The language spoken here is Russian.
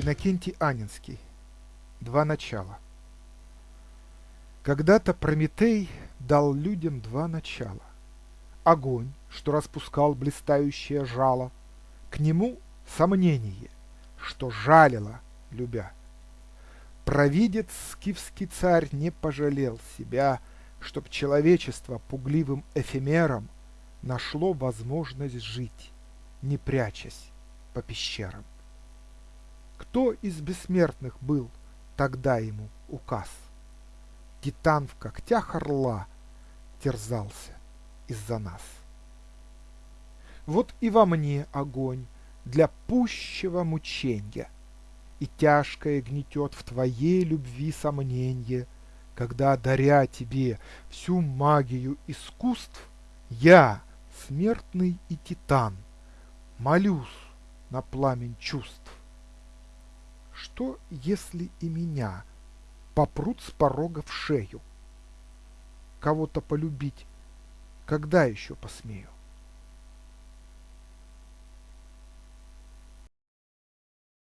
Иннокентий Анинский. Два начала. Когда-то Прометей дал людям два начала. Огонь, что распускал блистающее жало, К нему сомнение, что жалило, любя. Провидец скифский царь не пожалел себя, Чтоб человечество пугливым эфемером Нашло возможность жить, не прячась по пещерам. Кто из бессмертных был тогда ему указ? Титан в когтях орла терзался из-за нас. Вот и во мне огонь для пущего мученья, И тяжкое гнетет в твоей любви сомненье, Когда, даря тебе всю магию искусств, Я, смертный и титан, молюсь на пламень чувств. Что, если и меня попрут с порога в шею? Кого-то полюбить, когда еще посмею?